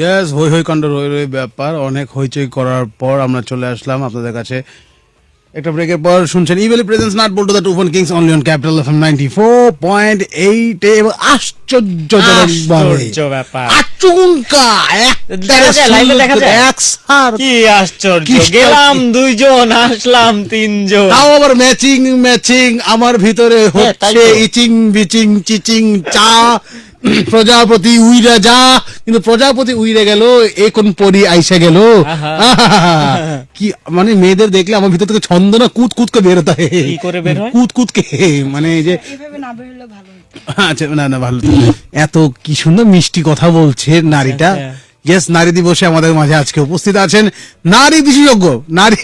ইয়াস হই হই কাণ্ড রই রই ব্যাপার। অনেক হইচই করার পর আমরা চলে আসলাম আপনাদের কাছে। একটা ব্রেকের পর শুনছেন ইভেলি প্রেজেন্স নাট বলতো the Toofan kings only on capital FM ninety four point eight এবং আশ্চর্যজনক আশ্চর্য ব্যাপার। আচমকা কি আশ্চর্য। গেলাম দুইজন আসলাম তিনজন। তাও আবার ম্যাচিং ম্যাচিং আমার ভিতরে হ্যাঁ, হচ্ছে ইচিং বিচিং চিচিং চা প্রজাপতি উইরা যা কিন্তু প্রজাপতি উইরে গেল এ কোন পরি আইসা গেল। কি মানে মেয়েদের দেখলে আমার ভিতর থেকে ছন্দ না কুত কুত কে বেরোতে কি করে বের হয়? কুত কুত কে মানে এই যে এভাবে না বেরোলে ভালো আচ্ছা না না ভালো এত কি সুন্দর মিষ্টি কথা বলছে নারীটা। আচ্ছা। ইয়েস নারী দিবসে আমাদের মাঝে আজকে উপস্থিত আছেন নারী বিশেষজ্ঞ নারী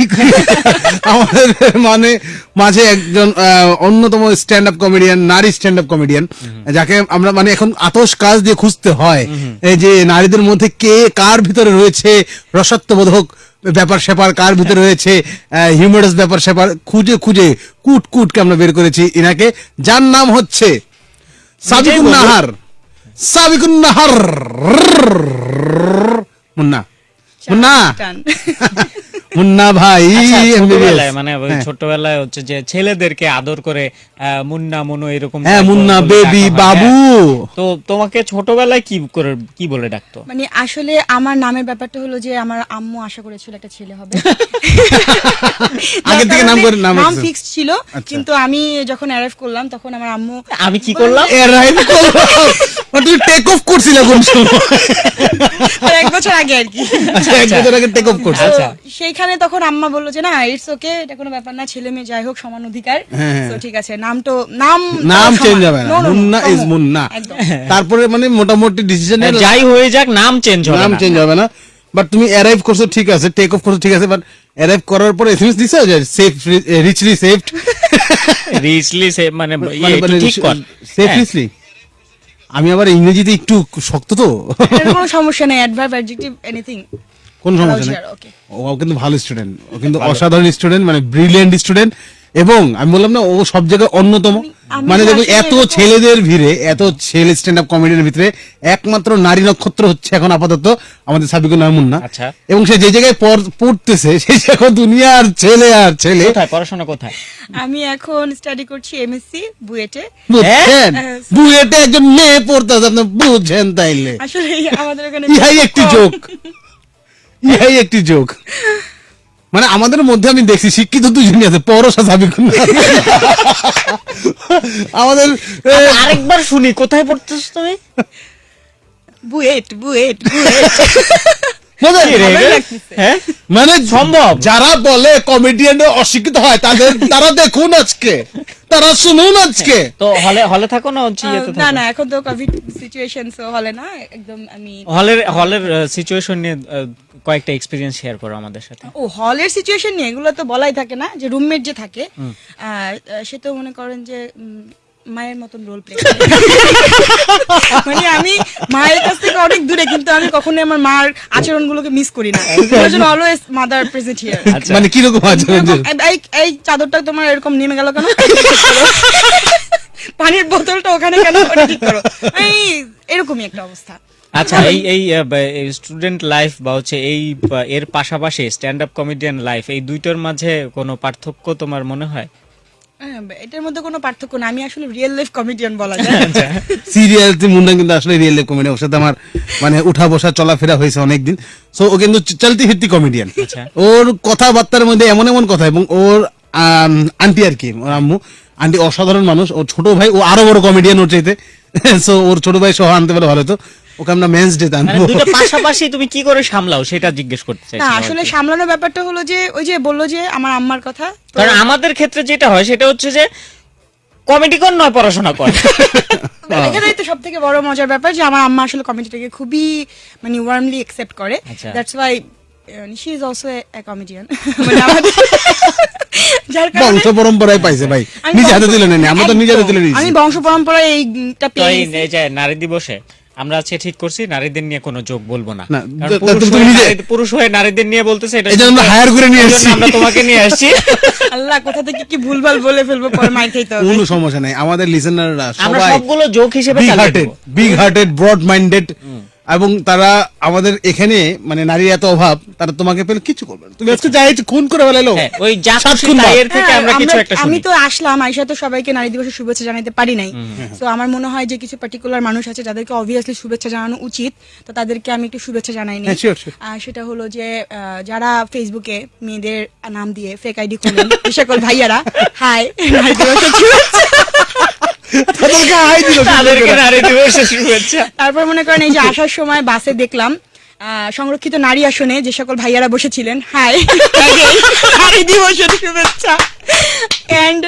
আমাদের মানে মাঝে একজন অন্যতম স্ট্যান্ড আপ কমেডিয়ান নারী স্ট্যান্ড আপ কমেডিয়ান যাকে আমরা মানে এখন আতস কাজ দিয়ে খুঁজতে হয়। এই যে নারীদের মধ্যে কে কার ভিতরে রয়েছে রসত্ববোধক ব্যাপার স্যাপার কার ভিতরে রয়েছে হিউমারাস ব্যাপার স্যাপার খুঁজে খুঁজে কুট কুটকে আমরা বের করেছি এনাকে যার নাম হচ্ছে সাবিকুন নাহার। সাবিকুন নাহার মুন্না। মুন্না। মুন্না ভাই আচ্ছা, ছোটবেলায় মানে হ্যাঁ। ছোটবেলায় হচ্ছে যে ছেলেদেরকে আদর করে মুন্না মনু এরকম হ্যাঁ মুন্না বেবি বাবু হ্যাঁ। তো তোমাকে ছোটবেলায় কি করে কি বলে ডাকতো? মানে আসলে আমার নামের ব্যাপারটা হলো যে আমার আম্মু আশা করেছিল একটা ছেলে হবে। আগে থেকে নাম করে নাম নাম ফিক্স ছিল আচ্ছা। কিন্তু আমি যখন অ্যারাইভ করলাম তখন আমার আম্মু আমি কি করলাম? এ রাইট মানে তুমি টেক অফ করছিলে কোন সময়? আর এক বছর আগে আর কি। আচ্ছা এক বছর আগে টেক অফ করছে। আচ্ছা। তো সেইখানে তখন আম্মা বলল যে না ইটস ওকে এটা কোনো ব্যাপার না ছেলে মেয়ে যাই হোক সমান অধিকার। হ্যাঁ, হ্যাঁ। তো ঠিক আছে নাম তো নাম নাম চেঞ্জ হবে না। মুন্না ইজ মুন্না। তারপরে মানে মোটামুটি ডিসিশন হ্যাঁ, যাই হয়ে যাক নাম চেঞ্জ হবে নাম চেঞ্জ হবে না। বাট তুমি অ্যারাইভ করছ ঠিক আছে টেক অফ করছ ঠিক আছে বাট অ্যারাইভ করার পরে এসএমএস দিছো যে সেফ রিচলি সেফড রিচলি সে মানে ঠিক কর। সেফ। রিচলি আমি আবার ইংরেজিতে একটু শক্ত তো। কোনো সমস্যা নেই অ্যাডভার্ব অ্যাডজেক্টিভ এনিথিং কোন সমস্যা নেই। ও কিন্তু ভালো স্টুডেন্ট ও কিন্তু অসাধারণ স্টুডেন্ট মানে ব্রিলিয়েন্ট স্টুডেন্ট এবং আমি বললাম না ও সব জায়গায় অন্যতম। মানে দেখো এত ছেলেদের ভিড়ে এত ছেলে স্ট্যান্ড আপ কমেডির ভিতরে একমাত্র নারী নক্ষত্র হচ্ছে এখন আপাতত আমাদের সাবিকুল নামুন না। আচ্ছা। এবং সে যে জায়গায় পড়তেছে সেই জায়গায় দুনিয়া আর ছেলে আর ছেলে। কোথায়? পড়াশোনা কোথায়? আমি এখন স্টাডি করছি এমএসসি বুয়েটে। বুঝছেন হ্যাঁ। বুয়েটে একজন মেয়ে পড়তেছে আপনি বুঝছেন তাইলে। আসলে আমাদের ওখানে ইহাই একটি যোগ ইহাই একটি যোগ। মানে আমাদের মধ্যে আমি দেখছি শিক্ষিত দুজনই আছে পরশা যাবে আমাদের আরেকবার শুনি কোথায় পড়তেছ তুমি? বুয়েট বুয়েট বুয়েট। লাগতেছে। হ্যাঁ? মানে সম্ভব। যারা বলে কমেডিয়ান অশিক্ষিত হয় তাদের তারা দেখুন আজকে। তারা শুনুন আজকে। তো হলে হলে থাকো না না না এখন তো কোভিড সিচুয়েশন সো হলে না একদম আমি হলের হলের সিচুয়েশন নিয়ে কয়েকটা এক্সপিরিয়েন্স শেয়ার করো আমাদের সাথে। ও হলের সিচুয়েশন নিয়ে এগুলো তো বলাই থাকে না যে রুমমেট যে থাকে সে তো মনে করেন যে মায়ের মতন রোল প্লে মানে আমি মায়ের কাছ থেকে অনেক দূরে কিন্তু আমি কখনোই আমার মার আচরণগুলোকে মিস করি না। অলওয়েজ মাদার প্রেজেন্ট হিয়ার আচ্ছা। মানে কীরকম আছে এই এই চাদরটা তোমার এরকম নেমে গেল কেন? পানির বোতলটা ওখানে কেন ঠিক করো? এই এরকমই একটা অবস্থা। আচ্ছা এই এই স্টুডেন্ট লাইফ বা হচ্ছে এই এর পাশাপাশি স্ট্যান্ড আপ কমেডিয়ান লাইফ এই দুইটার মাঝে কোনো পার্থক্য তোমার মনে হ্যাঁ, এটার মধ্যে কোনো পার্থক্য না আমি আসলে রিয়েল লাইফ কমেডিয়ান বলা যায়। সিরিয়াল মুন্ডা কিন্তু আসলে রিয়েল কমেডি ওর সাথে আমার মানে উঠা বসা চলাফেরা হয়েছে অনেকদিন। সো ও কিন্তু চলতি ফিরতি কমেডিয়ান আচ্ছা। ওর কথাবার্তার মধ্যে এমন এমন কথা এবং ওর আন্টি আর কি ওর আম্মু। আন্টি অসাধারণ মানুষ ওর ছোট ভাই ও আরও বড় কমেডিয়ান ওর চাইতে। সো ওর ছোট ভাই সহ আনতে পারলে ভালো তো ওকে আমরা মেন্স ডে মানে আনব। দুইটা পাশাপাশি তুমি কি করে সামলাও সেটা জিজ্ঞেস করতে চাইছি না আসলে সামলানোর ব্যাপারটা হলো যে ওই যে বলল যে আমার আম্মার কথা কারণ আমাদের ক্ষেত্রে যেটা হয় সেটা হচ্ছে যে কমেডি কর নয় পড়াশোনা কর। এখানেই তো সব থেকে বড় মজার ব্যাপার যে আমার আম্মা আসলে কমেডিটাকে খুবই মানে ওয়ার্মলি একসেপ্ট করে। That's why she is also a comedian মানে আমাদের যার কারণে বংশ পরম্পরায় পাইছে ভাই। আমি নিজে হাতে বংশ- তুলে নেনি আমরা তো নিজে হাতে তুলে নিয়েছি। আমি বংশ পরম্পরায় এইটা তো পেয়ে নারী দিবসে আমরা আজকে ঠিক করছি নারীদের নিয়ে কোনো যোগ বলব না। পুরুষ হয়ে নারীদের নিয়ে বলতেছে এটা আমরা হায়ার করে নিয়ে এসেছি। আমরা তোমাকে নিয়ে আসছি। আল্লাহ কোথা থেকে কি ভুলভাল বলে ফেলব পরে মার খাইতে হবে। কোনো সমস্যা নাই আমাদের লিসেনাররা আমরা সবাই সবগুলো যোগ হিসেবে big hearted big hearted broad minded এবং তারা আমাদের এখানে মানে নারীর এত অভাব তারা তোমাকে পেলে কিছু করবে না। তুমি আজকে যাই খুন করে ফেলাইলো হ্যাঁ, ওই যা থেকে হ্যাঁ, আমরা কিছু আমরা- একটা আমি তো আসলাম আইসা তো সবাইকে নারী দিবসের শুভেচ্ছা জানাতে পারি নাই। তো আমার মনে হয় যে কিছু পার্টিকুলার মানুষ আছে যাদেরকে অবভিয়াসলি শুভেচ্ছা জানানো উচিত তো তাদেরকে আমি একটু শুভেচ্ছা জানাই নি হ্যাঁ, সেটা হলো যে আহ, যারা ফেসবুকে মেয়েদের নাম দিয়ে ফেক আইডি খোলেন এই সকল ভাইয়ারা হাই নারী দিবসের শুভেচ্ছা। তাদেরকে হাই দিল তাদেরকে নারী দিবসের শুভেচ্ছা। তারপর মনে করেন এই যে আসার সময় বাসে দেখলাম সংরক্ষিত নারী আসনে যে সকল ভাইয়ারা বসেছিলেন হাই। নারী দিবসের শুভেচ্ছা। অ্যান্ড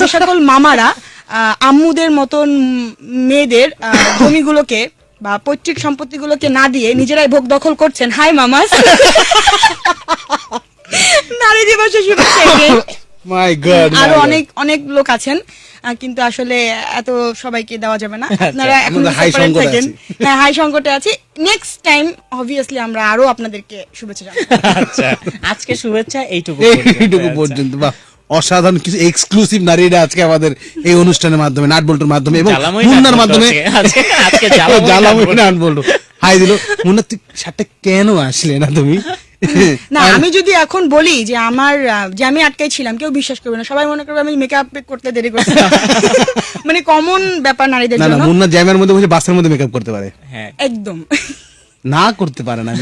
যে সকল মামারা আহ, আম্মুদের মতন মেয়েদের আহ, জমিগুলোকে বা পৈতৃক সম্পত্তিগুলোকে না দিয়ে নিজেরাই ভোগ দখল করছেন। হাই মামাস। নারী দিবসের শুভেচ্ছা। মাই গড আরও অনেক অনেক লোক আছেন। কিন্তু আসলে এত সবাইকে দেওয়া যাবে না। আপনারা এখন থাকেন। হ্যাঁ হাই সংকটে আছি। নেক্সট টাইম অবভিয়াসলি আমরা আরও আপনাদেরকে শুভেচ্ছা জানাব। আচ্ছা আজকে শুভেচ্ছা এইটুকু এইটুকু পর্যন্ত। পর্যন্ত। বা অসাধারণ কিছু এক্সক্লুসিভ নারীরা আজকে আমাদের এই অনুষ্ঠানের মাধ্যমে নাট বল্টুর মাধ্যমে এবং মুন্নার মাধ্যমে। বল্টু আজকে। আজকে জ্বালাময়ী জ্বালাময়ী নাট নাট বল্টু। হাই দিল। মুন্না তুই কেন আসলে না তুমি? না আমি যদি এখন বলি যে আমার যে আমি আটকাই ছিলাম কেউ বিশ্বাস করবে না। সবাই মনে করবে আমি মেকআপ করতে দেরি করছি। মানে কমন ব্যাপার নারীদের না না মুন্না জ্যামের মধ্যে বসে বাসের মধ্যে মেকআপ করতে পারে। হ্যাঁ। একদম। না করতে পারে না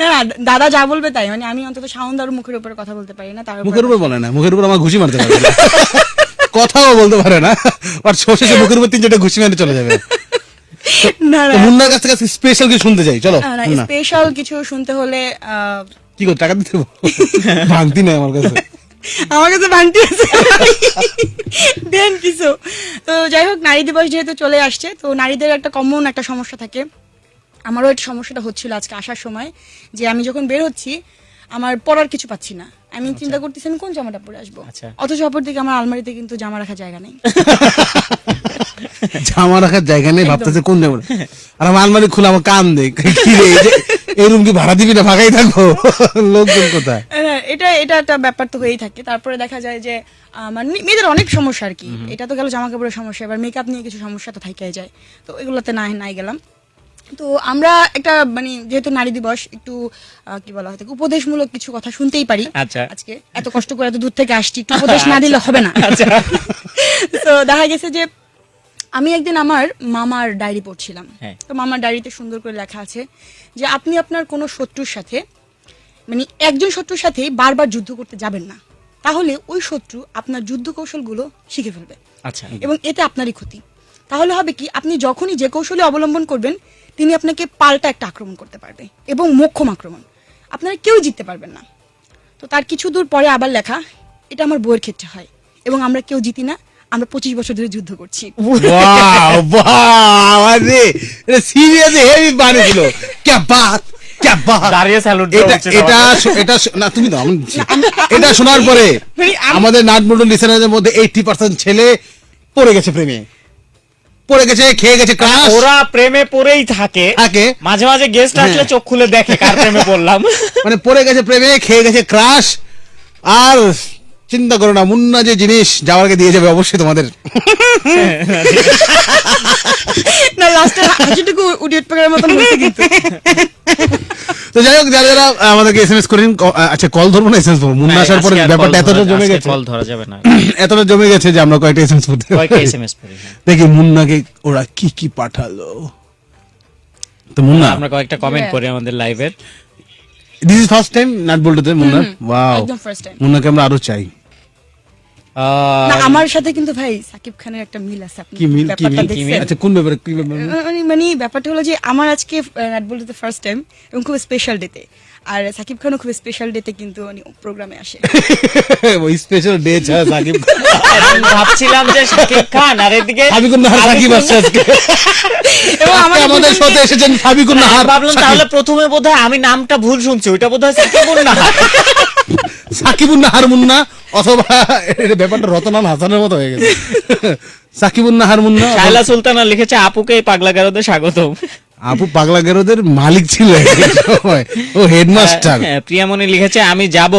না, দাদা যা বলবে তাই। মানে আমি অন্তত সাউন্ড আর মুখের উপরে কথা বলতে পারি না তার মুখের উপর বলে না মুখের উপর আমার ঘুষি মারতে পারে না। কথাও বলতে পারে না আর শেষে মুখের উপর তিন চারটে ঘুষি মেরে চলে যাবে। না তো মুন্নার কাছ থেকে স্পেশাল কিছু শুনতে চাই চলো না স্পেশাল কিছু শুনতে হলে কি করে টাকা দিতে ভাঙতি নাই আমার কাছে। আমার কাছে ভাঙতি আছে। দেন কিছু। তো যাই হোক নারী দিবস যেহেতু চলে আসছে তো নারীদের একটা কমন একটা সমস্যা থাকে। আমারও একটা সমস্যাটা হচ্ছিল আজকে আসার সময় যে আমি যখন বের হচ্ছি আমার পরার কিছু পাচ্ছি না। আমি চিন্তা করতেছি আমি কোন জামাটা পরে আসব। আচ্ছা। অথচ অপর দিকে আমার আলমারিতে কিন্তু জামা রাখার জায়গা নেই। জামা রাখার জায়গা নেই ভাবতেছে কোন জামা আর আমার আলমারি খোলা আমার কান কি রে এই রুম কি ভাড়া দিবি না ফাঁকাই থাকব লোকজন কোথায়? এটা এটা একটা ব্যাপার তো হয়েই থাকে। তারপরে দেখা যায় যে আহ, মানে মেয়েদের অনেক সমস্যা আর কি। এটা তো গেল জামা কাপড়ের সমস্যা। এবার মেকআপ নিয়ে কিছু সমস্যা তো যায়। তো এগুলোতে নাই নাই গেলাম। তো আমরা একটা মানে যেহেতু নারী দিবস একটু কি বলা হয় উপদেশমূলক কিছু কথা শুনতেই পারি। আচ্ছা। আজকে এত কষ্ট করে এত দূর থেকে আসছি একটু উপদেশ না দিলে হবে না। তো দেখা গেছে যে আমি একদিন আমার মামার ডায়েরি পড়ছিলাম। হ্যাঁ। তো মামার ডায়েরিতে সুন্দর করে লেখা আছে যে আপনি আপনার কোনো শত্রুর সাথে মানে একজন শত্রুর সাথেই বারবার যুদ্ধ করতে যাবেন না। তাহলে ওই শত্রু আপনার যুদ্ধ কৌশলগুলো শিখে ফেলবে আচ্ছা। এবং এতে আপনারই ক্ষতি। তাহলে হবে কি আপনি যখনই যে কৌশলে অবলম্বন করবেন তিনি আপনাকে পাল্টা একটা আক্রমণ করতে পারবে এবং মোক্ষম আক্রমণ। আপনারা কেউ জিততে পারবেন না। তো তার কিছু দূর পরে আবার লেখা এটা আমার বইয়ের ক্ষেত্রে হয় এবং আমরা কেউ জিতি না। আমরা পঁচিশ বছর ধরে যুদ্ধ করছি। সিরিয়াস হেভি বানি ছিল। ক্যা বাত এটা শোনার পরে আমাদের নাটমন্ডল লিসেনারদের মধ্যে এইটি পার্সেন্ট ছেলে পড়ে গেছে প্রেমে। পড়ে গেছে খেয়ে গেছে মানে ক্রাশ ওরা প্রেমে পড়েই থাকে। থাকে। মাঝে মাঝে গেস্ট আসলে হ্যাঁ। চোখ খুলে দেখে কার প্রেমে পড়লাম। মানে পড়ে গেছে প্রেমে খেয়ে গেছে ক্রাশ আর চিন্তা করো না মুন্না যে জিনিস যাওয়ার আগে দিয়ে যাবে অবশ্যই তোমাদের। না লাস্টে হাসিটুকু উডিয়ট পাকার মতন হয়েছে কিন্তু। তো যাই হোক যারা যারা আমাদেরকে এসএমএস করেন আচ্ছা কল ধরবো না এসএমএস করব মুন্না আসার পরে ব্যাপারটা এতটা জমে গেছে। কল ধরা যাবে না। এতটা জমে গেছে যে আমরা কয়েকটা এসএমএস করতে কয়েকটা এসএমএস পড়ি হ্যাঁ। দেখি মুন্নাকে ওরা কি কি পাঠালো। তো মুন্না আমরা কয়েকটা কমেন্ট করি আমাদের লাইভের দিস ইজ ফার্স্ট টাইম নাট বলতে মুন্না ওয়াও একদম ফার্স্ট টাইম মুন্নাকে আমরা আরও চাই। না আমার সাথে কিন্তু ভাই সাকিব খানের একটা মিল আছে আপনি কি মিল? কি মিল? আচ্ছা কোন ব্যাপারে কি ব্যাপারে মানে মানে ব্যাপারটা হলো যে আমার আজকে নাট বলতে ফার্স্ট টাইম এবং খুব স্পেশাল ডেতে আর সাকিব খানও খুব স্পেশাল ডেতে কিন্তু প্রোগ্রামে আসে। ওই স্পেশাল ডে ছা সাকিব আমি ভাবছিলাম যে শাকিব খান আর এদিকে সাবিকুন নাহার সাকিব আসছে আজকে। এবং আমাদের সাথে এসেছেন সাবিকুন নাহার ভাবলাম তাহলে প্রথমে বোধহয় আমি নামটা ভুল শুনছি ওইটা বোধহয় সাকিবুল নাহার। সাকিবুন নাহার মুন্না অথবা ব্যাপারটা রতনান হাসানের মতো হয়ে গেছে। সাকিবুন নাহার মুন্না শায়লা সুলতানা লিখেছে আপুকে এই পাগলা গারদে স্বাগতম। আপু পাগলা গেরোদের মালিক ছিল ও হেডমাস্টার। হ্যাঁ, প্রিয়ামণি লিখেছে আমি যাব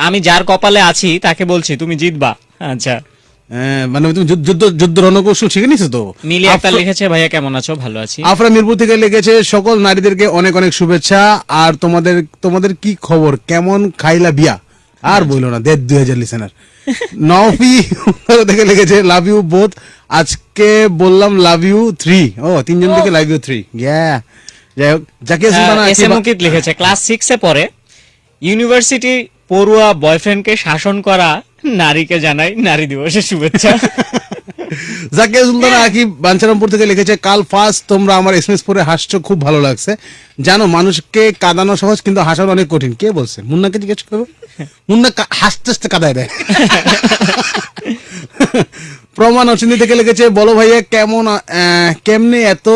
আমি যার কপালে আছি তাকে বলছি তুমি জিতবা। আচ্ছা। আহ, মানে তুমি যুদ্ধ- যুদ্ধ যুদ্ধ রণকৌশল শিখে নিছো তো নীলি আক্তার লিখেছে ভাইয়া কেমন আছো? ভালো আছি। আফরা মিরপুর থেকে লিখেছে সকল নারীদেরকে অনেক অনেক শুভেচ্ছা আর তোমাদের তোমাদের কি খবর? কেমন খাইলা বিয়া? আর বলল না দেড় দুই হাজার লিসেনার নফি থেকে লিখেছে লাভ ইউ বোথ আজকে বললাম লাভ ইউ থ্রি ও তিনজন থেকে লাভ ইউ থ্রি ইয়া যাই হোক জাকিয়া সুলতানা এস এম আকিবা- মুকিত লিখেছে ক্লাস সিক্সে পড়ে। ইউনিভার্সিটি পড়ুয়া বয়ফ্রেন্ডকে শাসন করা নারীকে জানাই নারী দিবসের শুভেচ্ছা। জাকিয়া সুলতানা আকিব বাঞ্ছারামপুর থেকে লিখেছে কাল ফার্স্ট তোমরা আমার এসএমএস পরে হাসছো খুব ভালো লাগছে। জানো মানুষকে কাঁদানো সহজ কিন্তু হাসানো অনেক কঠিন। কে বলছে? মুন্নাকে জিজ্ঞেস করব মুন্না হাসতে হাসতে কাদায় দেয়। প্রমাণ অচিন্তি থেকে লিখেছে বলো ভাইয়া কেমন কেমনে এত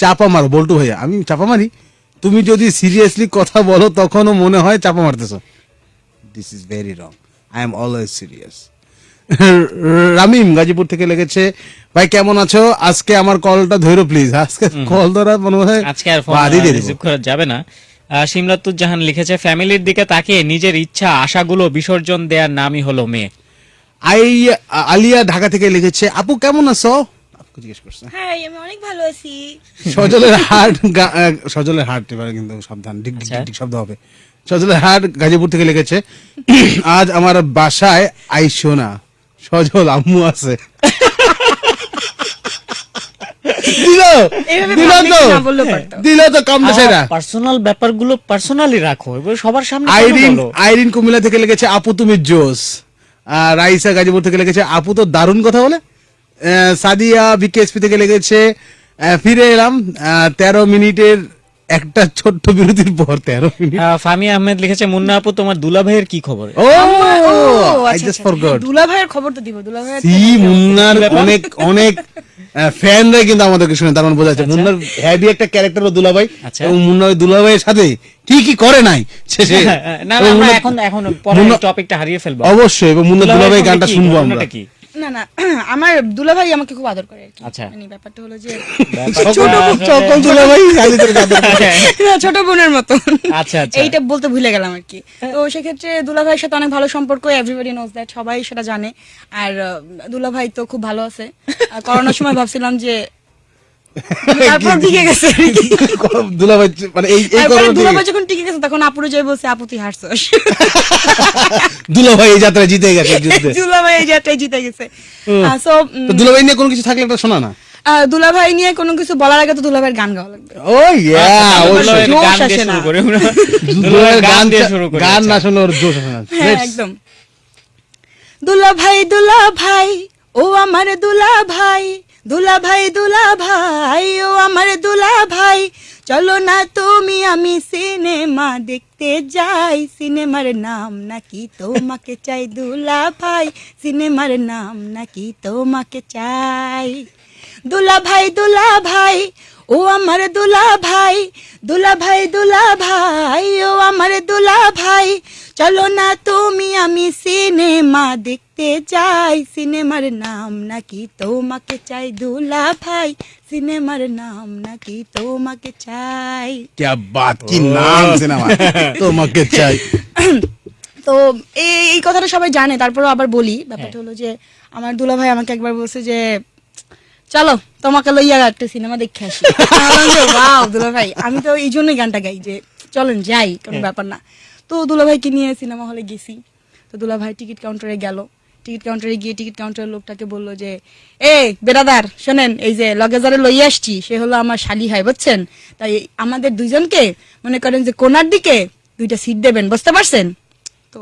চাপা মারো? বল্টু ভাইয়া আমি চাপা মারি? তুমি যদি সিরিয়াসলি কথা বলো তখনও মনে হয় চাপা মারতেছো। This is very wrong I am always serious Ramim Gazipur থেকে লেগেছে। ভাই কেমন আছো? আজকে আমার কলটা ধরো প্লিজ আজকে কল ধরা মনে হয় আজকে আর ফোন রিসিভ করা যাবে না। আহ, সিমলাতুর জাহান লিখেছে ফ্যামিলির দিকে তাকিয়ে নিজের ইচ্ছা আশাগুলো বিসর্জন দেওয়ার নামই হলো মেয়ে। আই আলিয়া ঢাকা থেকে লিখেছে আপু কেমন আছো? জিজ্ঞেস করছে। হ্যাঁ আমি অনেক ভালো আছি। সজলের হাট সজলের হাট এবার কিন্তু সাবধান ডিক আচ্ছা। শব্দ হবে। সজলের হাট গাজীপুর থেকে লিখেছে আজ আমার বাসায় আইসো না সজল আম্মু আছে। দিল। এইভাবে দিল public তো। না বললেও পারতো। দিল তো কম সেটা পার্সোনাল ব্যাপারগুলো পার্সোনালি রাখো সবার সামনে কেন আইরিন আইরিন কুমিল্লা থেকে লিখেছে আপু তুমি জোস আর রাইসা গাজীপুর থেকে লিখেছে আপু তো দারুণ কথা বলে। আহ, সাদিয়া বিকেএসপি থেকে লিখেছে আহ, ফিরে এলাম আহ, তেরো মিনিটের একটা ছোট্ট বিরতির পর তেরো মিনিট। ফামি আহমেদ লিখেছে মুন্না আপু তোমার দুলা ভাইয়ের কি খবর? ও আই আচ্ছা, জাস্ট আচ্ছা, ফরগট দুলা ভাইয়ের খবর তো দিব দুলা ভাইয়ের সি মুন্নার অনেক অনেক ফ্যানরা কিন্তু আমাদেরকে শুনে তার মানে বোঝা যাচ্ছে মুন্নার হ্যাভি একটা ক্যারেক্টার দুলাভাই আচ্ছা। এবং মুন্না ওই দুলাভাইয়ের সাথে কি কি করে নাই শেষে। না না, আমরা মুন্না- এখন এখন পরে মুন্না- টপিকটা হারিয়ে ফেলব। অবশ্যই এবং মুন্না দুলা দুলাভাই ভাইয়ের গানটা শুনব আমরা। কি? না না আমার দুলা ভাই আমাকে খুব আদর করে আর আচ্ছা। মানে ব্যাপারটা হলো যে ছোট আসলে- সকল দুলাভাই খালি তোর আদর করে। ছোট বোনের মতো আচ্ছা, আচ্ছা। এইটা বলতে ভুলে গেলাম আর কি। তো সেক্ষেত্রে দুলা ভাইয়ের সাথে অনেক ভালো সম্পর্ক এভরিবডি নোজ দ্যাট সবাই সেটা জানে। আর আহ, দুলা ভাই তো খুব ভালো আছে। করোনার সময় ভাবছিলাম যে তারপর টিকে গেছে। দুলাভাই মানে এই এই তারপরে করোনা দুলা থেকে ভাই যখন টিকে গেছে তখন আপুরু যাই বলছে আপু তুই হারছস দুলাভাই এই যাত্রায় জিতে গেছে যুদ্ধে। দুলা এই জায়গাটাই জিতে গেছে। সো দুলাভাই নিয়ে কোনো কিছু থাকলে একটা শোনা না? দুলা নিয়ে কোনো কিছু বলার আগে তো দুলা ভাইয়ের গান গাওয়া লাগবে। ও ইয়া ভাইয়ের জোশ গান দিয়ে শুরু করে দুলাভাইয়ের গান গান দিয়ে শুরু করে গান না আচ্ছা। শুনলে ওর জোশ আসে না। হ্যাঁ একদম। দুলা ভাই দুলা ভাই ও আমার দুলা ভাই দুলা ভাই দুলা ভাই ও আমার দুলা ভাই চলো না তুমি, আমি সিনেমা দেখতে যাই। সিনেমার নাম নাকি তোমাকে চাই দুলা ভাই সিনেমার নাম নাকি তোমাকে চাই। দুলা ভাই দুলা ভাই ও আমার দুলা ভাই দুলা ভাই দুলা ভাই ও আমার দুলা ভাই চলো না তুমি আমি সিনেমা দেখতে যাই সিনেমার নাম নাকি তোমাকে চাই দুলা ভাই সিনেমার নাম নাকি তোমাকে চাই क्या बात কি নাম সিনেমা তোমাকে চাই তো এই এই কথাটা সবাই জানে তারপরেও আবার বলি ব্যাপারটা হলো যে আমার দুলা ভাই আমাকে একবার বলছে যে চলো তোমাকে লইয়া একটা সিনেমা দেখে আসি। ওয়াও দুলা ভাই আমি তো এই জন্যই গানটা গাই যে চলেন যাই কোনো ব্যাপার না। তো দুলা ভাইকে নিয়ে সিনেমা হলে গেছি। তো দুলা ভাই টিকিট কাউন্টারে গেল। টিকিট কাউন্টারে গিয়ে টিকিট কাউন্টারের লোকটাকে বলল যে এ বেরাদার শোনেন এই যে লগেজারে লইয়া আসছি সে হলো আমার শালি হয় বুঝছেন? তাই আমাদের দুইজনকে মনে করেন যে কোনার দিকে দুইটা সিট দেবেন বুঝতে পারছেন? তো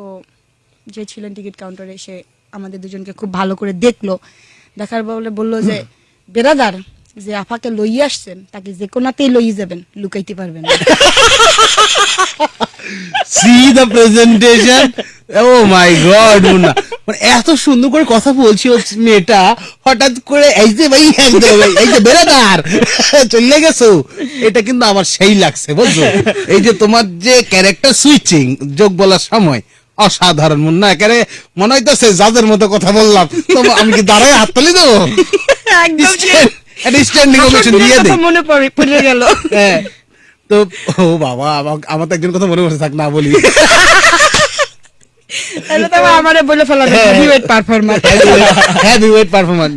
যে ছিলেন টিকিট কাউন্টারে সে আমাদের দুজনকে খুব ভালো করে দেখল। দেখার বলে বলল যে বেরাদার যে আপাকে লইয়ে আসছেন, তাকে যে কোনাতেই লইয়ে যাবেন, লুকাইতে পারবেন see the presentation oh my god Munna. মানে এত সুন্দর করে কথা বলছি ও মেয়েটা, হঠাৎ করে এই যে ভাই একদম এই যে বেড়াদার চলে গেছো। এটা কিন্তু আমার সেই লাগছে, বুঝছ? এই যে তোমার যে ক্যারেক্টার সুইচিং যোগ বলার সময়, অসাধারণ মুন্না। একেবারে মনে হইতেছে, যাদের মতো কথা বললাম তো আমি কি দাঁড়ায় হাত তুলি দেবো? একদম যে স্ট্যান্ডিং ওভেশন দিয়ে কথা মনে পড়ে পড়ে গেল। হ্যাঁ। তো ও বাবা আমার আমার তো একজন কথা মনে পড়ছে থাক না বলি।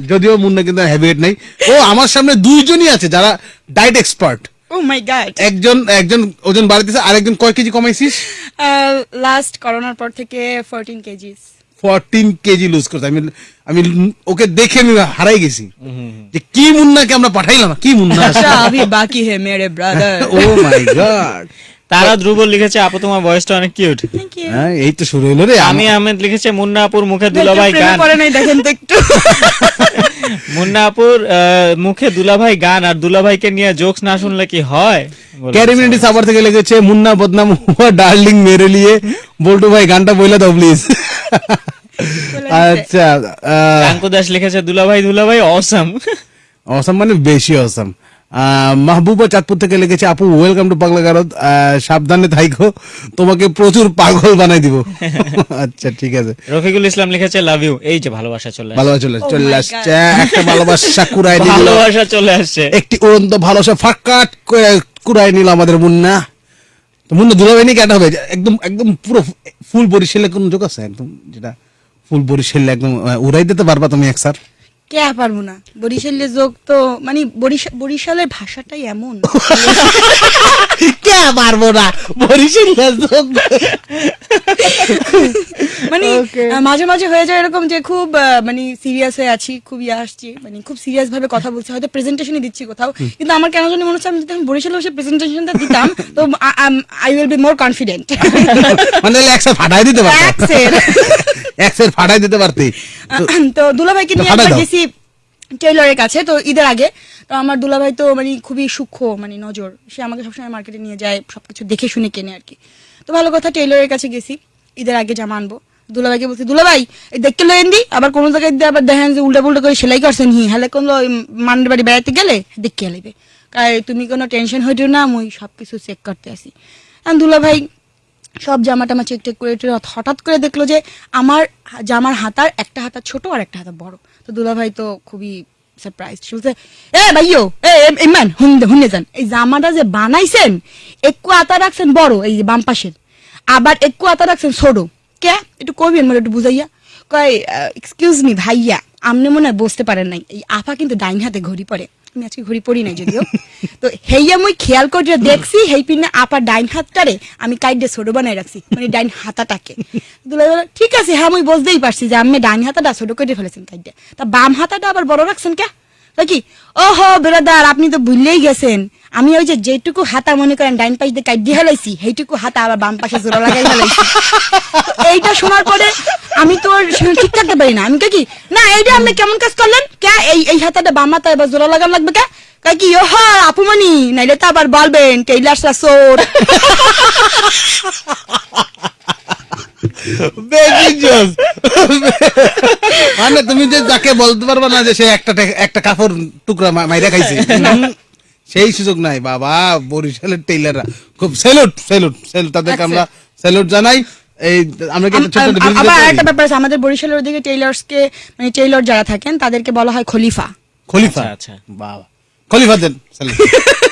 যদিও মুন্না কিন্তু ওয়েট ও আমার সামনে দুইজনই আছে যারা diet expert oh my god একজন একজন ওজন বাড়াইতেছে আর একজন কয় কেজি কমাইছিস? লাস্ট করোনার পর থেকে 14 কেজিস। ফরটিন কেজি লুজ করছে। আমি আমি ওকে দেখে আমি হারাই গেছি। যে কি মুন্নাকে আমরা পাঠাইলাম কি মুন্না আমি আচ্ছা, বাকি হে মেরে ব্রাদার ও মাই গড তারা ধ্রুব লিখেছে আপু তোমার বয়সটা অনেক কিউট হ্যাঁ এই তো শুরু হলো রে। আমি আহমেদ লিখেছে মুন্না আপুর মুখে দুলাভাই গান। পরে নাই দেখেন তো একটু। মুন্না আপুর মুখে দুলাভাই গান আর দুলাভাইকে নিয়ে জোকস না শুনলে কি হয়? ক্যারিমিনিটি সাবার থেকে লিখেছে মুন্না বদনাম হুয়া ডার্লিং মেরে লিয়ে বল্টু ভাই গানটা বইলা দাও প্লিজ আচ্ছা কাঙ্কু দাস লিখেছে দুলাভাই দুলাভাই অসম অসম মানে বেশি অসম মাহবুবা চাঁদপুর থেকে লিখেছে আপু ওয়েলকাম টু পাগলা গারদ। সাবধানে থাইকো তোমাকে প্রচুর পাগল বানাই দিব। আচ্ছা ঠিক আছে। রফিকুল ইসলাম লিখেছে লাভ ইউ এই যে ভালোবাসা চলে আসছে। ভালোবাসা চলে Oh চলে আসছে। একটা ভালোবাসা কুড়াই নিল। ভালোবাসা চলে আসছে। একটি উড়ন্ত ভালোবাসা ফাঁকাট করে কুড়াই নিল আমাদের মুন্না। তো মুন্না দুলাভাই নিয়ে কেটা হবে? একদম একদম পুরো ফুল বরিশালে কোন যোগ আছে? একদম যেটা ফুল বরিশাল একদম উড়াই দিতে পারবা তুমি এক স্যার? কে পারব না? বরিশালের যোগ তো মানে বরিশা- বরিশালের ভাষাটাই এমন। কে পারব না বরিশালে মানে মাঝে মাঝে হয়ে যায় এরকম যে খুব মানে সিরিয়াস হয়ে আছি খুব ইয়ে আসছি মানে খুব সিরিয়াস ভাবে কথা বলছি। হয়তো প্রেজেন্টেশনই দিচ্ছি কোথাও কিন্তু আমার কেন জানি মনে হচ্ছে আমি যদি আমি বরিশালে বসে প্রেজেন্টেশনটা দিতাম তো I will be more confident মানে একসাথে ফাটাই দিতে পারতো। একসাথে ফাটাই দিতে পারতি। তো- দুলাভাইকে নিয়ে একবার গেছি টেইলরের কাছে, তো ঈদের আগে। তো আমার দুলাভাই তো মানে খুবই সূক্ষ্ম মানে নজর। সে আমাকে সবসময় মার্কেটে নিয়ে যায়, সবকিছু দেখে শুনে কেনে আর কি। তো ভালো কথা, টেইলরের কাছে গেছি, ঈদের আগে জামা আনব। দুলাভাইকে বলছি, দুলাভাই, এই দেখতে লয়েন দি আবার কোনো জায়গায় দিয়ে আবার দেখেন যে উল্টা পুল্টা করে সেলাই করছেন হি। হলে কোনো মান্ডের বাড়ি বেড়াতে গেলে দেখতে লাইবে। কারণ তুমি কোনো টেনশন হইতো না, মুই সবকিছু চেক করতে আসি। দুলাভাই সব জামা টামা চেক টেক করে হঠাৎ করে দেখল যে আমার জামার হাতার একটা হাতা ছোট আর একটা হাতা বড়। তো দুলাভাই তো খুবই সারপ্রাইজ বলছে, এ ভাইও এ ইমান হুন- হুনে যান। এই জামাটা যে বানাইছেন, একটু আতা রাখছেন বড়, এই যে বাম পাশের। আবার একটু আতা রাখছেন ছোট। কে? একটু কইবেন মানে একটু বুঝাইয়া। কয় এক্সকিউজ মি ভাইয়া আপনি মনে হয় বসতে পারেন নাই। এই আফা কিন্তু ডাইন হাতে ঘড়ি পরে। আমি আজকে ঘড়ি পড়ি নাই যদিও। তো হেইয়া মুই খেয়াল করে দেখছি হেই পিনে আপা ডাইন হাতটারে আমি কাইডে ছোট বানাই রাখছি মানে ডাইন হাতাটাকে। দুলাই বলে, ঠিক আছে হ্যাঁ মুই বুঝতেই পারছি যে আমি ডাইন হাতাটা ছোট করে ফেলেছেন কাইডে তা বাম হাতাটা আবার বড় রাখছেন কে কি ওহো বেরাদার আপনি তো ভুললেই গেছেন। আমি ওই যেটুকু হাতা মনে করেন, ডাইন পাশ দিয়ে কাইডে হেলাইছি, সেইটুকু হাতা আবার বাম পাশে জোড়া লাগাই হেলাইছি। এইটা শোনার পরে আমি তো ঠিক থাকতে পারি না। আমি কি, না, এইটা আপনি কেমন কাজ করলেন? কে, এই এই হাতাটা বাম হাতা এবার জোড়া লাগান লাগবে কে? কয় কি, ওহ আপুমনি নাইলে তো আবার বলবেন টেইলার সোর মানে তুমি যে যাকে বলতে পারবে না যে সে একটা একটা কাপড় টুকরা মাইরা খাইছে। সেই সুযোগ নাই। বাবা বরিশালের টেইলাররা খুব সেলুট সেলুট সেলুট তাদেরকে আমরা স্যালুট জানাই। এই আমরা কি একটা ছোট্ট একটা business আবার একটা ব্যাপার আছে। আমাদের বরিশালের ওদিকে টেইলার্স কে মানে টেইলর যারা থাকেন তাদেরকে বলা হয় খলিফা। খলিফা? আচ্ছা, আচ্ছা। বাবা। খলিফা দেন।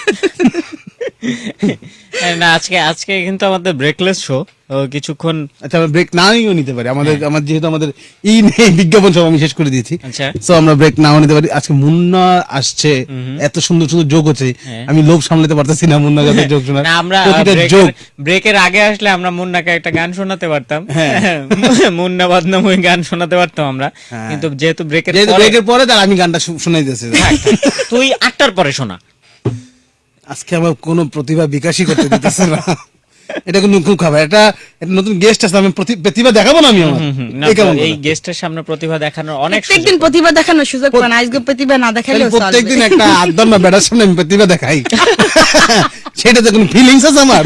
না আজকে আজকে কিন্তু আমাদের ব্রেকলেস শো কিছুক্ষণ আচ্ছা আমরা ব্রেক নাও নিতে পারি। আমাদের আমার যেহেতু আমাদের ই নেই বিজ্ঞাপন সব আমি শেষ করে দিয়েছি। আচ্ছা। আমরা ব্রেক নাও নিতে পারি। আজকে মুন্না আসছে। এত সুন্দর সুন্দর যোগ হচ্ছে। হ্যাঁ। আমি লোভ সামলাতে পারতেছি না মুন্না যোগ শোনার। না আমরা ব্রেকের- যোগ ব্রেকের আগে আসলে আমরা মুন্নাকে একটা গান শোনাতে পারতাম। হ্যাঁ। মুন্না বদনামই গান শোনাতে পারতাম আমরা। হ্যাঁ। কিন্তু যেহেতু ব্রেকের যেহেতু ব্রেকের পরে তার আমি গানটা শোনাই দিতেছি তুই আটটার পরে শোনা। আজকে আমার কোনো প্রতিভা বিকাশই করতে দিতেছে না। এটা কোনো খুব খাবার এটা একটা নতুন গেস্ট আছে আমি প্রতি- প্রতিভা দেখাবো না আমি আমার? এই? গেস্টের সামনে প্রতিভা দেখানোর অনেক প্রত্যেকদিন প্রতিভা দেখানোর সুযোগ পান। আজকে প্রতিভা না দেখালে প্রত্যেকদিন একটা আদম বা বেড়ার সামনে আমি প্রতিভা দেখাই। সেটাতে কোনো ফিলিংস আছে আমার।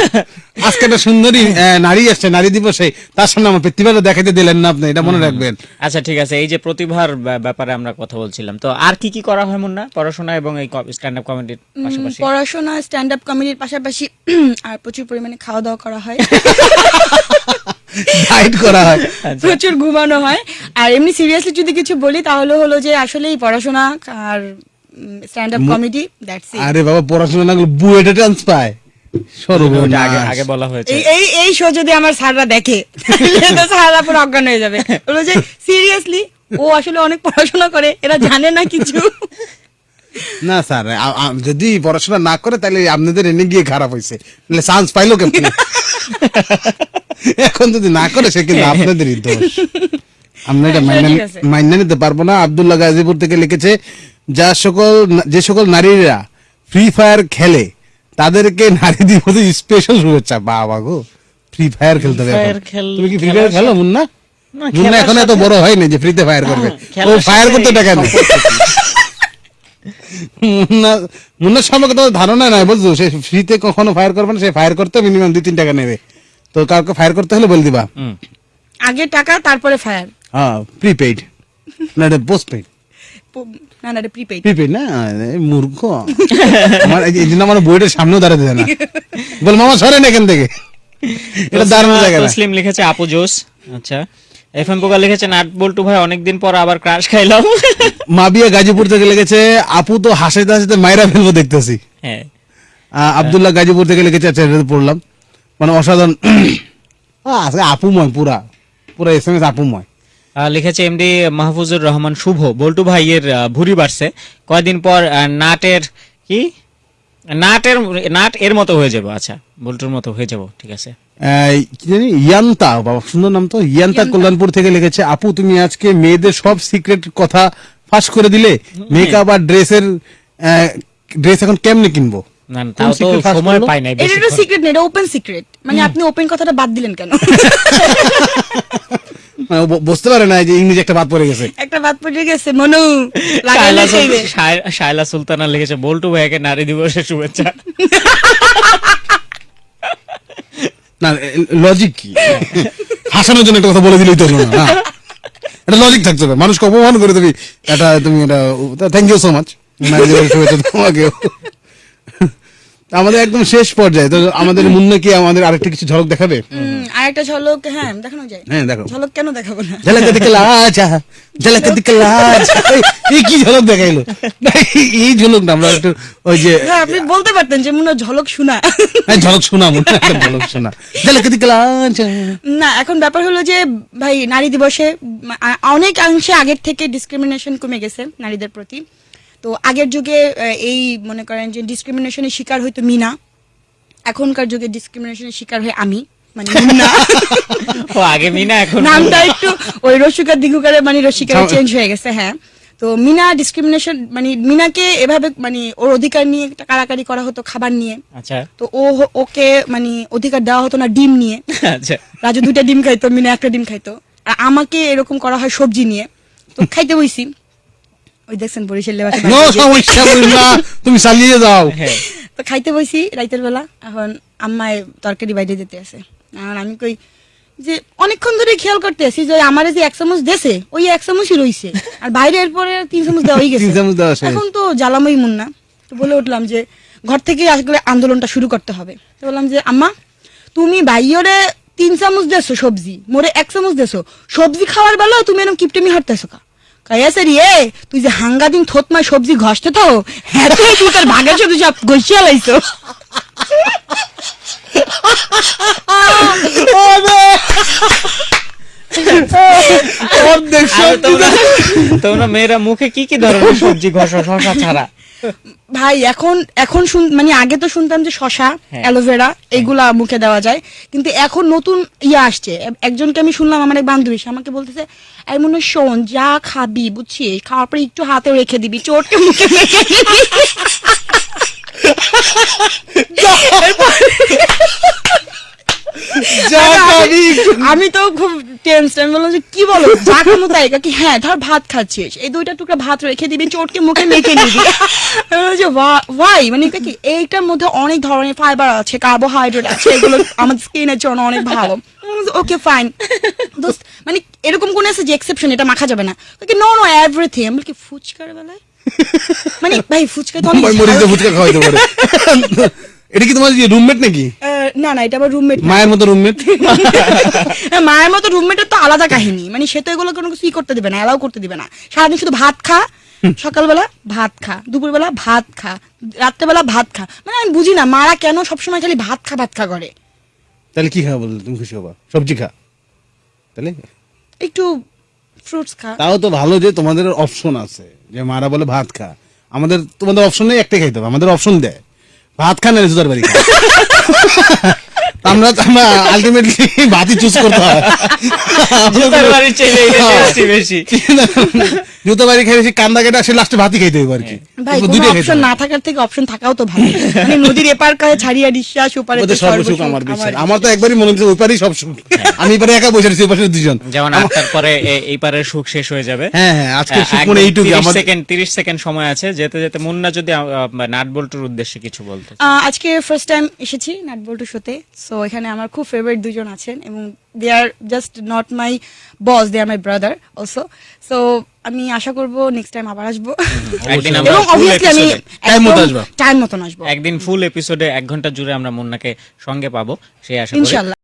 আজকে একটা সুন্দরী নারী আসছে নারী দিবসে তার সামনে আমার প্রতিভাটা দেখাতে দিলেন না আপনি এটা মনে রাখবেন। আচ্ছা ঠিক আছে এই যে প্রতিভার ব্যাপারে আমরা কথা বলছিলাম তো আর কি কি করা হয় মুন্না? পড়াশোনা এবং এই স্ট্যান্ড আপ কমেডির পাশাপাশি। পড়াশোনা স্ট্যান্ড আপ কমেডির পাশাপাশি আর প্রচুর পরিমাণে খাওয়া দাওয়া করা হয়। করা হয়। আচ্ছা। প্রচুর ঘুমানো হয়। আর এমনি সিরিয়াসলি যদি কিছু বলি তাহলে হলো যে আসলে এই পড়াশোনা আর stand up comedy that's it আরে বাবা পড়াশোনা না করলে বুয়েটে চান্স পায়। আগে আগে বলা হয়েছে। এই এই এই শো যদি আমার স্যাররা দেখে তাহলে তো স্যাররা পুরো অজ্ঞান হয়ে যাবে। বলব যে সিরিয়াসলি ও আসলে অনেক পড়াশোনা করে এরা জানে না কিছু? না স্যার আ- আ- যদি পড়াশোনা না করে তাহলে আপনাদের এনে গিয়ে খারাপ হয়েছে। চান্স পাইলো কেমন? এখন যদি না করে সে কিন্তু আপনাদেরই দোষ। আমরা এটা হ্যাঁ। মাইনা নিতে পারব না। আব্দুল্লাহ গাজীপুর থেকে লিখেছে যা সকল যে সকল নারীরা ফ্রি ফায়ার খেলে তাদেরকে নারী দিবসে স্পেশাল শুভেচ্ছা। বাবা গো ফ্রি ফায়ার খেলতে হবে তুমি কি ফ্রি ফায়ার খেলো মুন্না? না, মুন্না এখন এত বড় হয়নি যে ফ্রিতে ফায়ার করবে। ও ফায়ার করতে টাকা নেই। মুন্না মুন্নার সম্পর্কে তো ধারণা নাই বুঝছ? সে ফ্রিতে কখনো ফায়ার করবে না সে ফায়ার করতে মিনিমাম দুই তিন টাকা নেবে। তো কাউকে ফায়ার করতে হলে বলে দিবা। আগে টাকা তারপরে ফায়ার হ্যাঁ প্রিপেইড না এটা পোস্ট পেইড না না প্রিপেইড প্রিপেইড না? মূর্খ। আমার এই এই জন্য আমার বইটার সামনেও দাঁড়াতে দেয় না। বল মামা সরেন এখান থেকে। এটা দারুণ জায়গা না? লিখেছে আপু জোস। আচ্ছা। এফ পোকা লিখেছে নাট বল্টু ভাই অনেকদিন পর আবার ক্রাশ খাইলাম। মাবিয়া গাজীপুর থেকে লেগেছে আপু তো হাসিতে হাসিতে মাইরা ফেলব দেখতেছি। হ্যাঁ। আব্দুল্লাহ গাজীপুর থেকে লিখেছে আচ্ছা এটা পড়লাম। মানে অসাধারণ। আপুময় পুরা। পুরা এস এম এস আপুময় লিখেছে এমডি মাহফুজুর রহমান শুভ। বল্টু ভাইয়ের ভুঁড়ি বাড়ছে। কয়দিন পর নাটের কি? নাটের নাট এর মতো হয়ে যাব। আচ্ছা বল্টুর মতো হয়ে যাব ঠিক আছে। আহ, কি জানি? ইয়ান্তা বাবা সুন্দর নাম তো? ইয়ান্তা কল্যাণপুর থেকে লিখেছে আপু তুমি আজকে মেয়েদের সব সিক্রেট কথা ফাঁস করে দিলে? মেকআপ আর ড্রেসের ড্রেস এখন কেমনে কিনবো? না না, তাও তো সময় পাই নাই এটা বেশি সিক্রেট না এটা ওপেন সিক্রেট মানে আপনি ওপেন কথাটা বাদ দিলেন কেন? মানে বুঝতে পারে না যে ইংরেজি একটা বাদ পড়ে গেছে। একটা বাদ পড়ে গেছে মনু শায়লা লাগাইলে সুল- খাইবে শায়- শায়লা সুলতানা লিখেছে বল্টু ভাইকে নারী দিবসের শুভেচ্ছা। না লজিক কি? হাসানোর জন্য একটা কথা বলে দিলেই তো হলো না। এটা লজিক থাকতে হবে। মানুষকে অপমান করে তুমি এটা তুমি এটা থ্যাংক ইউ সো মাচ শুভেচ্ছা তোমাকেও। আমাদের একদম শেষ পর্যায়ে। তো আমাদের মুন্না কি আমাদের আরেকটা কিছু ঝলক দেখাবে? আরেকটা ঝলক হ্যাঁ দেখানো যায়। হ্যাঁ দেখো। ঝলক কেন দেখাবো না? ঝলক দিকে লাজ ঝলক দিকে লাজ। এই কি ঝলক দেখাইলো? এই ঝলক না আমরা একটু ওই যে হ্যাঁ আপনি বলতে পারতেন যে মনে ঝলক শোনা। হ্যাঁ, ঝলক শোনা মুন্না ঝলক শোনা। ঝলক দিকে লাজ না এখন ব্যাপার হলো যে ভাই নারী দিবসে আ- অনেকাংশে আগের থেকে ডিসক্রিমিনেশন কমে গেছে নারীদের প্রতি। তো আগের যুগে এই মনে করেন যে ডিসক্রিমিনেশনের শিকার হয়তো মিনা। এখনকার যুগে ডিসক্রিমিনেশনের শিকার হয় আমি মানে ও আগে মিনা এখন নামটা একটু ওই রসিকার দিগুকারে মানে রসিকারে চেঞ্জ হয়ে গেছে হ্যাঁ। তো মিনা ডিসক্রিমিনেশন মানে মিনাকে এভাবে মানে ওর অধিকার নিয়ে একটা কারাকারি করা হতো খাবার নিয়ে। আচ্ছা। তো ও ওকে মানে অধিকার দেওয়া হতো না ডিম নিয়ে। আচ্ছা। রাজু দুইটা ডিম খাইতো মিনা একটা ডিম খাইতো। আর আমাকে এরকম করা হয় সবজি নিয়ে। তো খাইতে বইছি। ওই দেখছেন নো সমস্যা তুমি চালিয়ে যাও। হ্যাঁ। তো খাইতে বইছি রাইতের বেলা এখন আম্মায় তরকারি বাইরে দিতে আছে। আর আমি কই যে অনেকক্ষণ ধরে খেয়াল করতে আছি যে আমারে যে এক চামচ দেছে ওই এক চামচই রইছে। আর বাইরে এরপরে তিন চামচ দেওয়াই গেছে। এখন তো জ্বালাময় মুন্না তো বলে উঠলাম যে ঘর থেকে আসলে আন্দোলনটা শুরু করতে হবে। তো বললাম যে আম্মা তুমি বাইরে তিন চামচ দেছো সবজি মোরে এক চামচ দেছো। সবজি খাওয়ার বেলা তুমি এরকম কিপটেমি হাঁটতেছো কা? কাইয়াছে রে তুই যে হাঙ্গা দিন সবজি ঘষতে তো হ্যাঁ তুই তুই তোর ভাগের সব ঘষিয়া লাইছো। তোমরা মেয়েরা মুখে কি কি ধরনের সবজি ঘষা? শশা ছাড়া। ভাই এখন এখন শুন মানে আগে তো শুনতাম যে শশা হ্যাঁ। অ্যালোভেরা এগুলা মুখে দেওয়া যায়। কিন্তু এখন নতুন ইয়ে আসছে। একজনকে আমি শুনলাম আমার এক বান্ধবী আমাকে বলতেছে এই মনে হয়, শোন যা খাবি বুঝছিস? খাওয়ার পরে একটু হাতে রেখে দিবি চোটকে মুখে রেখে দিবি। আমি তো খুব টেন্স আমি বললাম যে কি বলো? যা তাই? কি হ্যাঁ ধর ভাত খাচ্ছিস এই দুইটা টুকরা ভাত রেখে দিবি চোটকে মুখে মেখে নিবি। যে ভাই মানে কি? এইটার মধ্যে অনেক ধরনের ফাইবার আছে কার্বোহাইড্রেট আছে এগুলো আমাদের স্কিনের জন্য অনেক ভালো। ওকে ফাইন দোস্ত মানে এরকম কোন আছে যে এক্সেপশন এটা মাখা যাবে না। নো নো এভরিথিং আমি বলি কি ফুচকার বেলায়? মানে ভাই ফুচকা তো অনেক। ফুচকা খাওয়াইতে পারে। এটা কি তোমার যে রুমমেট নাকি? না না এটা আবার রুমমেট মায়ের মতো রুমমেট হ্যাঁ, মায়ের মতো রুমমেটের তো আলাদা কাহিনী। মানে সে তো এগুলো কোনো কিছু করতে দিবে না অ্যালাউ করতে দিবে না। সারাদিন শুধু ভাত খা সকালবেলা ভাত খা দুপুরবেলা ভাত খা রাত্রেবেলা ভাত খা। মানে আমি বুঝি না মারা কেন সবসময় খালি ভাত খা ভাত খা করে? তাহলে কি খাওয়া বললে তুমি খুশি হবা? সবজি খা। তাহলে? একটু ফ্রুটস খা। তাও তো ভালো যে তোমাদের অপশন আছে যে মারা বলে ভাত খা। আমাদের তোমাদের অপশন নেই একটাই খাইতে হবে আমাদের অপশন দেয়। ভাত খান না জুতার বাড়ি। আমরা আমরা আলটিমেটলি ভাতই চুজ করতে হয়। হ্যাঁ। জুতো বাড়ি খেয়ে বেশি কান্দা কেটে আসে লাস্টে ভাতই খাইতে আর কি। ভাই কোনো অপশন না থাকার থেকে অপশন থাকাও তো ভালো। মানে নদীর এপার কাছে ছাড়িয়া নিঃশ্বাস ওপারে সর্বসুখ আমার বিশ্বাস। আমার তো একবারই মনে হচ্ছে সব সুখ আমি এবারে একা বসে পাশে দুজন যেমন আটটার পরে এই পারের সুখ শেষ হয়ে যাবে। হ্যাঁ হ্যাঁ আজকে সুখ একদম। মনে এইটুকু আমার সেকেন্ড তিরিশ সেকেন্ড সময় আছে। যেতে যেতে মুন্না যদি নাট বল্টুর উদ্দেশ্যে কিছু বলতে আজকে ফার্স্ট টাইম এসেছি নাটবল্টু শোতে। সো এখানে আমার খুব ফেভারিট দুজন আছেন এবং they are just not my boss they are my brother also so আমি আশা করব নেক্সট টাইম আবার আসব। একদিন আমরা আমি Time মতো আসবা। টাইম মতন আসব। একদিন ফুল এপিসোডে এক ঘণ্টা জুড়ে আমরা মুন্নাকে সঙ্গে পাবো সেই আশা করি। ইনশাল্লাহ।